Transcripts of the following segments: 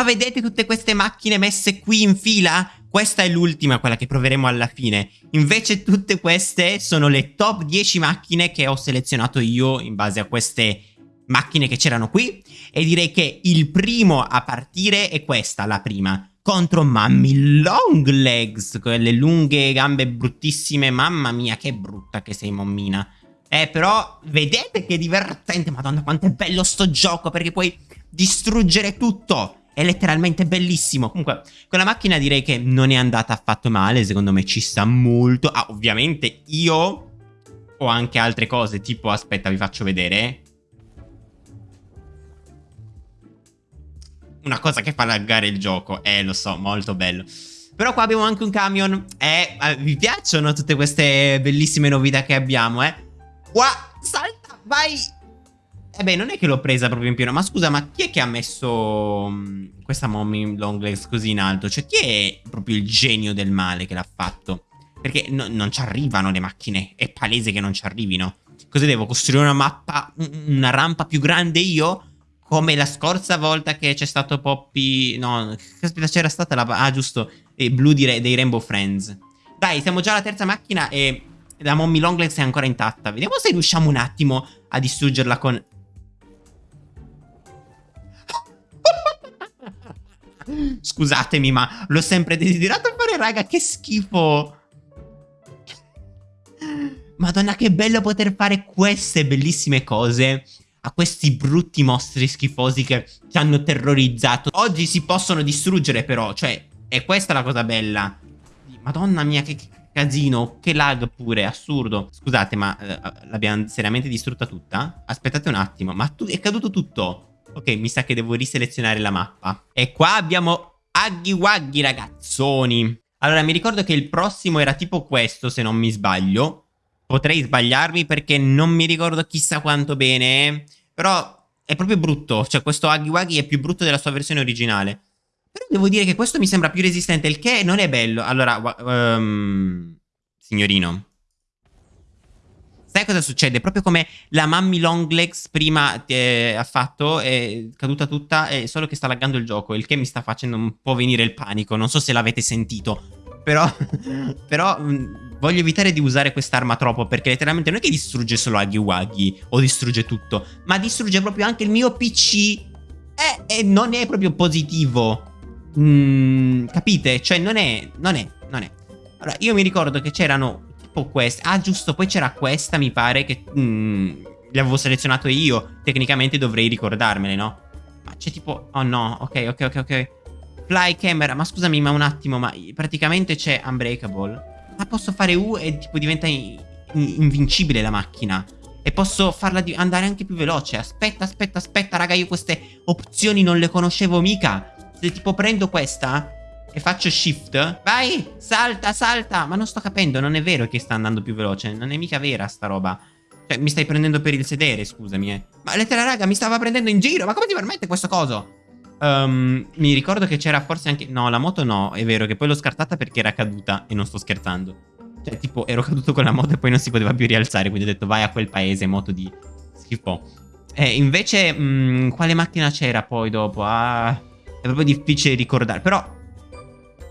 Ma vedete tutte queste macchine messe qui in fila? Questa è l'ultima, quella che proveremo alla fine. Invece tutte queste sono le top 10 macchine che ho selezionato io in base a queste macchine che c'erano qui. E direi che il primo a partire è questa, la prima. Contro Mammy Longlegs, quelle lunghe gambe bruttissime. Mamma mia, che brutta che sei, mommina. Eh, però, vedete che divertente. Madonna, quanto è bello sto gioco, perché puoi distruggere tutto. È letteralmente bellissimo. Comunque, quella macchina direi che non è andata affatto male. Secondo me ci sta molto. Ah, ovviamente io ho anche altre cose. Tipo, aspetta, vi faccio vedere. Una cosa che fa laggare il gioco. Eh, lo so, molto bello. Però qua abbiamo anche un camion. Eh, eh vi piacciono tutte queste bellissime novità che abbiamo, eh? Qua, salta, vai! Eh beh, non è che l'ho presa proprio in pieno. Ma scusa, ma chi è che ha messo mh, questa mommy longlegs così in alto? Cioè, chi è proprio il genio del male che l'ha fatto? Perché no, non ci arrivano le macchine. È palese che non ci arrivino. Cosa devo? Costruire una mappa, una rampa più grande io? Come la scorsa volta che c'è stato Poppy... No, caspita c'era stata la... Ah, giusto. E blu di, dei Rainbow Friends. Dai, siamo già alla terza macchina e... La mommy longlegs è ancora intatta. Vediamo se riusciamo un attimo a distruggerla con... Scusatemi, ma l'ho sempre desiderato fare, raga. Che schifo. Madonna, che bello poter fare queste bellissime cose a questi brutti mostri schifosi che ci hanno terrorizzato. Oggi si possono distruggere, però. Cioè, è questa la cosa bella. Madonna mia, che casino. Che lag pure, assurdo. Scusate, ma eh, l'abbiamo seriamente distrutta tutta? Aspettate un attimo, ma è caduto tutto. Ok, mi sa che devo riselezionare la mappa. E qua abbiamo Aghi Waghi, ragazzoni. Allora, mi ricordo che il prossimo era tipo questo, se non mi sbaglio. Potrei sbagliarmi perché non mi ricordo chissà quanto bene. Però è proprio brutto. Cioè, questo Aghi Waghi è più brutto della sua versione originale. Però devo dire che questo mi sembra più resistente, il che non è bello. Allora, um, signorino, cosa succede? Proprio come la Mammy Longlegs prima eh, ha fatto, è caduta tutta, è solo che sta laggando il gioco, il che mi sta facendo un po' venire il panico. Non so se l'avete sentito, però, però mh, mm, voglio evitare di usare quest'arma troppo, perché letteralmente non è che distrugge solo Aghi Waghi o distrugge tutto, ma distrugge proprio anche il mio PC e, e non è proprio positivo. Mm, capite? Cioè non è, non è, non è. Allora, io mi ricordo che c'erano tipo questa. Ah, giusto, poi c'era questa, mi pare, che mm, le avevo selezionato io. Tecnicamente dovrei ricordarmele, no? Ma c'è tipo... Oh no, ok, ok, ok, ok. Fly camera, ma scusami, ma un attimo, ma praticamente c'è Unbreakable. Ma posso fare U e tipo diventa in invincibile la macchina. E posso farla andare anche più veloce. Aspetta, aspetta, aspetta, raga, io queste opzioni non le conoscevo mica. Se tipo prendo questa e faccio shift? Vai, salta, salta. Ma non sto capendo, non è vero che sta andando più veloce. Non è mica vera sta roba. Cioè, mi stai prendendo per il sedere, scusami eh. Ma lettera raga, mi stava prendendo in giro. Ma come ti permette questo coso? Um, mi ricordo che c'era forse anche... No, la moto no, è vero che poi l'ho scartata perché era caduta E non sto scherzando. Cioè, tipo, ero caduto con la moto e poi non si poteva più rialzare Quindi ho detto, vai a quel paese, moto di schifo. Eh, invece, mh, mm, quale macchina c'era poi dopo? Ah, è proprio difficile ricordare. Però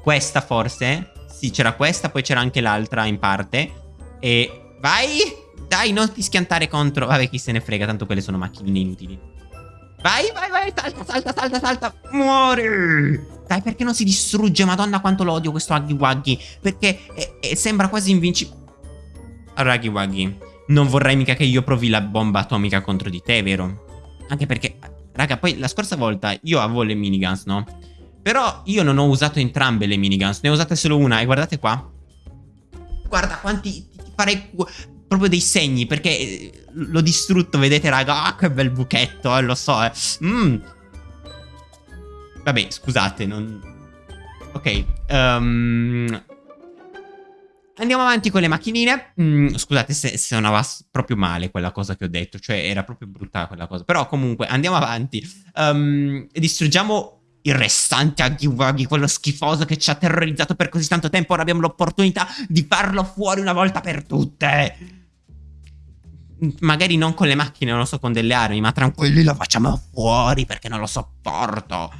questa forse? Sì, c'era questa, poi c'era anche l'altra in parte. E... Vai! Dai, non ti schiantare contro... Vabbè, chi se ne frega, tanto quelle sono macchinine inutili. Vai, vai, vai, salta, salta, salta, salta. Muori! Dai, perché non si distrugge? Madonna, quanto lo odio questo Huggy Wuggy. Perché è, è, sembra quasi invincibile. Allora, Huggy Wuggy, non vorrai mica che io provi la bomba atomica contro di te, vero? Anche perché, raga, poi la scorsa volta io avevo le miniguns, no? Però io non ho usato entrambe le miniguns, ne ho usate solo una e guardate qua. Guarda quanti... farei proprio dei segni perché eh, l'ho distrutto, vedete raga? Ah, che bel buchetto, eh, lo so, eh. Mm. Vabbè, scusate, non... Ok, um... Andiamo avanti con le macchinine. Mm, scusate se suonava proprio male quella cosa che ho detto. Cioè, era proprio brutta quella cosa. Però comunque, andiamo avanti. Um, distruggiamo il restante Aghiwaghi, quello schifoso che ci ha terrorizzato per così tanto tempo, ora abbiamo l'opportunità di farlo fuori una volta per tutte. Magari non con le macchine, non lo so, con delle armi, ma tranquilli lo facciamo fuori perché non lo sopporto.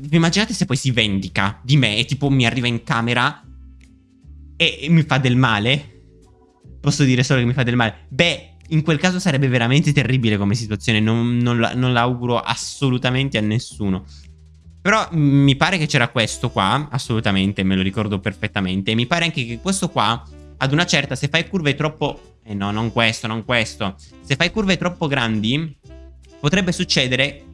vi immaginate se poi si vendica di me e tipo mi arriva in camera e mi fa del male? Posso dire solo che mi fa del male? Beh, in quel caso sarebbe veramente terribile come situazione, non, non, non l'auguro assolutamente a nessuno. Però mi pare che c'era questo qua, assolutamente, me lo ricordo perfettamente. E mi pare anche che questo qua, ad una certa, se fai curve troppo... Eh no, non questo, non questo. Se fai curve troppo grandi, potrebbe succedere...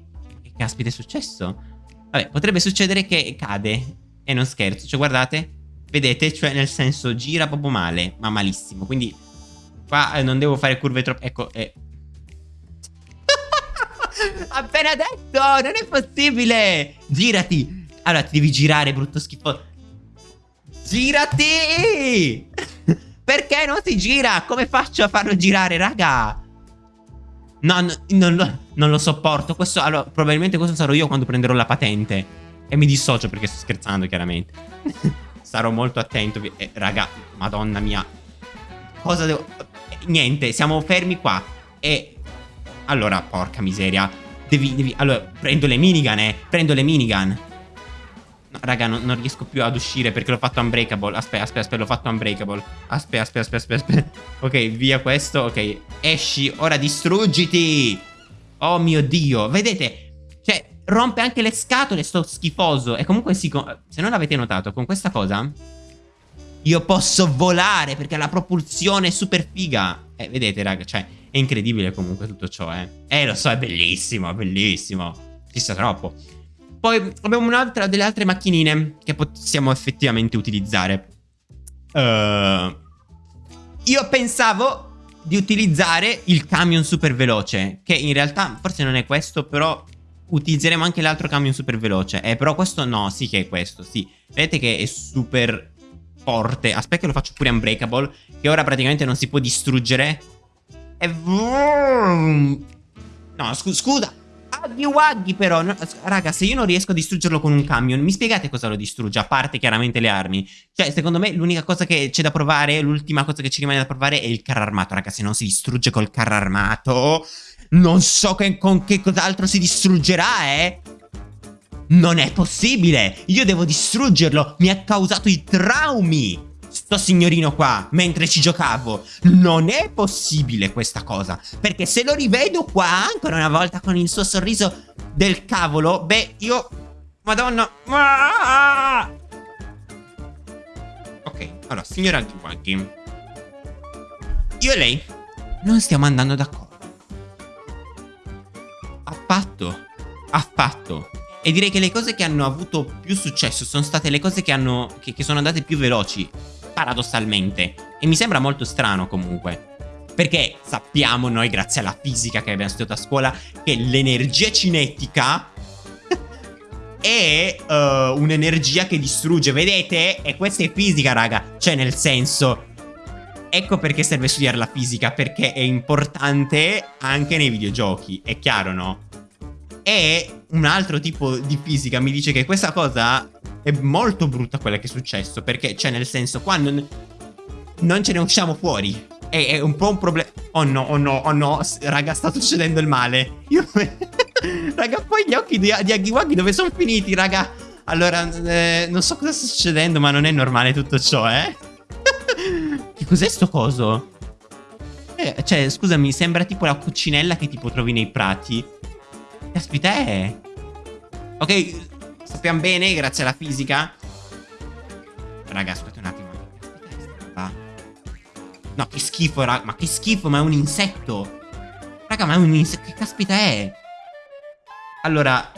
Che caspita è successo? Vabbè, potrebbe succedere che cade. E non scherzo, cioè guardate, vedete, cioè nel senso gira proprio male, ma malissimo. Quindi Qua eh, non devo fare curve troppo... Ecco, eh. Appena detto, non è possibile. Girati. Allora, ti devi girare, brutto schifo. Girati! Perché non si gira? Come faccio a farlo girare, raga? No, no non, lo, non, lo, sopporto. Questo, allora, probabilmente questo sarò io quando prenderò la patente. E mi dissocio perché sto scherzando, chiaramente. sarò molto attento. Eh, raga, madonna mia. Cosa devo niente, siamo fermi qua. E... Allora, porca miseria. Devi, devi... Allora, prendo le minigun, eh. Prendo le minigun. No, raga, non, non, riesco più ad uscire perché l'ho fatto unbreakable. Aspetta, aspetta, aspetta, l'ho fatto unbreakable. Aspetta, aspetta, aspetta, aspetta. Ok, via questo. Ok, esci. Ora distruggiti. Oh mio Dio. Vedete? Cioè, rompe anche le scatole sto schifoso. E comunque sì, se non l'avete notato, con questa cosa... Io posso volare perché la propulsione è super figa. Eh, vedete, raga, cioè, è incredibile comunque tutto ciò, eh. Eh, lo so, è bellissimo, è bellissimo. Fissa troppo. Poi abbiamo un'altra delle altre macchinine che possiamo effettivamente utilizzare. Uh, io pensavo di utilizzare il camion super veloce, che in realtà forse non è questo, però utilizzeremo anche l'altro camion super veloce. Eh, però questo no, sì che è questo, sì. Vedete che è super forte. Aspetta che lo faccio pure unbreakable. Che ora praticamente non si può distruggere. E... No, scu scusa. Aghi waghi però. No, raga, se io non riesco a distruggerlo con un camion, mi spiegate cosa lo distrugge? A parte chiaramente le armi. Cioè, secondo me l'unica cosa che c'è da provare, l'ultima cosa che ci rimane da provare è il carro armato. Raga, se non si distrugge col carro armato... Non so che, con che cos'altro si distruggerà, eh. Non è possibile! Io devo distruggerlo! Mi ha causato i traumi! Sto signorino qua, mentre ci giocavo. Non è possibile questa cosa. Perché se lo rivedo qua, ancora una volta con il suo sorriso del cavolo, beh, io... Madonna... Ah! Ok, allora, signora Antiwanky. Io e lei non stiamo andando d'accordo. Affatto. Affatto. E direi che le cose che hanno avuto più successo sono state le cose che, hanno, che, che sono andate più veloci, paradossalmente. E mi sembra molto strano comunque. Perché sappiamo noi, grazie alla fisica che abbiamo studiato a scuola, che l'energia cinetica è uh, un'energia che distrugge, vedete? E questa è fisica, raga. Cioè, nel senso... Ecco perché serve studiare la fisica, perché è importante anche nei videogiochi. È chiaro, no? E un altro tipo di fisica mi dice che questa cosa è molto brutta quella che è successo. Perché, cioè, nel senso, qua non, non ce ne usciamo fuori. È, è un po' un problema. Oh no, oh no, oh no. Raga, sta succedendo il male. Io... raga, poi gli occhi di, di Agiwagi dove sono finiti, raga? Allora, eh, non so cosa sta succedendo, ma non è normale tutto ciò, eh? che cos'è sto coso? Eh, cioè, scusami, sembra tipo la cucinella che tipo trovi nei prati. Caspita è... Ok, sappiamo bene, grazie alla fisica. Raga, aspetta un attimo. No, che schifo, raga. Ma che schifo, ma è un insetto. Raga, ma è un insetto. Che caspita è? Allora...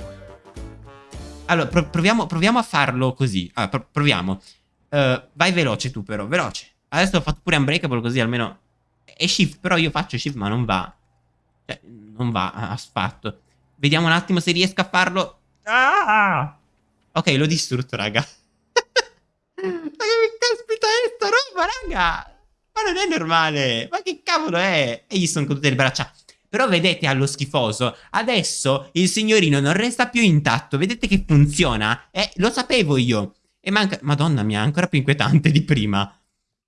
Allora, pro proviamo, proviamo, a farlo così. Allora, pro proviamo. Uh, vai veloce tu, però. Veloce. Adesso ho fatto pure unbreakable così almeno... E shift, però io faccio shift, ma non va. Cioè, non va affatto. Vediamo un attimo se riesco a farlo. Ah! Ok, l'ho distrutto, raga. ma che caspita è sta roba, raga? Ma non è normale. Ma che cavolo è? E gli sono cadute le braccia. Però vedete allo schifoso, adesso il signorino non resta più intatto. Vedete che funziona? Eh, lo sapevo io. E manca... Madonna mia, ancora più inquietante di prima.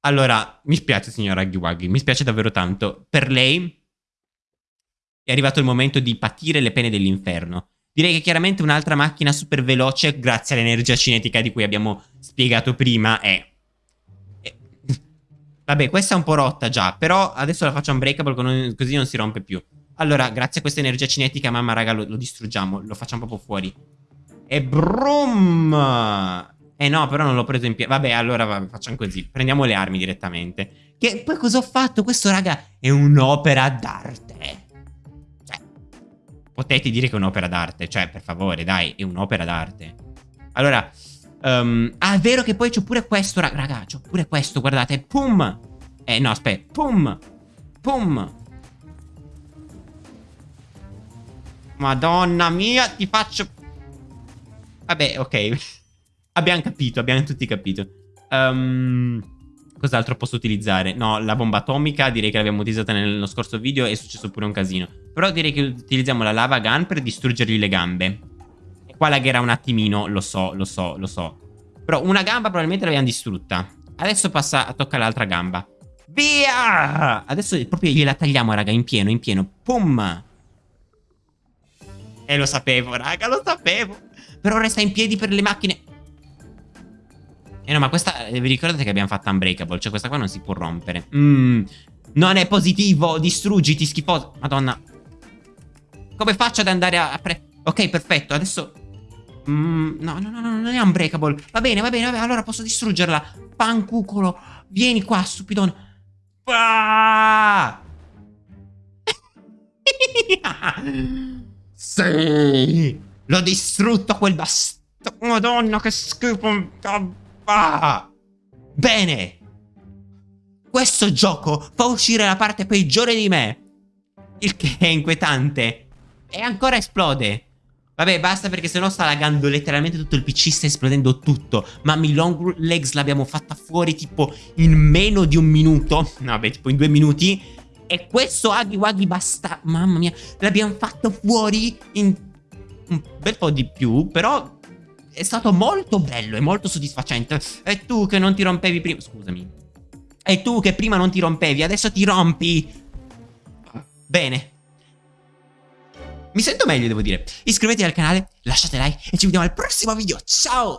Allora, mi spiace signora Aghiwaghi, mi spiace davvero tanto. Per lei è arrivato il momento di patire le pene dell'inferno. Direi che chiaramente un'altra macchina super veloce, grazie all'energia cinetica di cui abbiamo spiegato prima, è... è... Vabbè, questa è un po' rotta già, però adesso la faccio unbreakable così non si rompe più. Allora, grazie a questa energia cinetica, mamma raga, lo, lo distruggiamo, lo facciamo proprio fuori. E brum! Eh no, però non l'ho preso in piedi. Vabbè, allora vabbè, facciamo così. Prendiamo le armi direttamente. Che poi cosa ho fatto? Questo, raga, è un'opera d'arte. Potete dire che è un'opera d'arte. Cioè, per favore, dai, è un'opera d'arte. Allora, um, ah, è vero che poi c'ho pure questo, raga. C'ho pure questo, guardate. Pum! Eh, no, aspetta. Pum! Pum! Madonna mia, ti faccio... Vabbè, ok. abbiamo capito, abbiamo tutti capito. Um, cos'altro posso utilizzare? No, la bomba atomica direi che l'abbiamo utilizzata nello scorso video e è successo pure un casino. Però direi che utilizziamo la lava gun per distruggergli le gambe. E qua lagherà un attimino, lo so, lo so, lo so. Però una gamba probabilmente l'abbiamo distrutta. Adesso passa a toccare l'altra gamba. Via! Adesso proprio gliela tagliamo, raga, in pieno, in pieno. Pum! E eh, lo sapevo, raga, lo sapevo. Però resta in piedi per le macchine. Eh no, ma questa... Eh, vi ricordate che abbiamo fatto Unbreakable? Cioè questa qua non si può rompere. Mmm... Non è positivo! Distruggiti, schifoso! Madonna. Come faccio ad andare a... Ok, perfetto. Adesso... Mm, no, no, no, no, non è Unbreakable. Va bene, va bene, va bene. Allora posso distruggerla. Pancucolo. Vieni qua, stupidone. Ah! Sì! L'ho distrutto quel bastardo! Madonna, che schifo! Ah! Bene! Questo gioco fa uscire la parte peggiore di me. Il che è inquietante. E ancora esplode. Vabbè, basta perché sennò sta lagando letteralmente tutto il PC, sta esplodendo tutto. Mammi Long Legs l'abbiamo fatta fuori tipo in meno di un minuto. No, vabbè, tipo in due minuti. E questo Aghi Waghi basta... Mamma mia, l'abbiamo fatto fuori in un bel po' di più, però è stato molto bello e molto soddisfacente. E tu che non ti rompevi prima... Scusami. E tu che prima non ti rompevi, adesso ti rompi. Bene. Mi sento meglio, devo dire. Iscrivetevi al canale, lasciate like e ci vediamo al prossimo video. Ciao!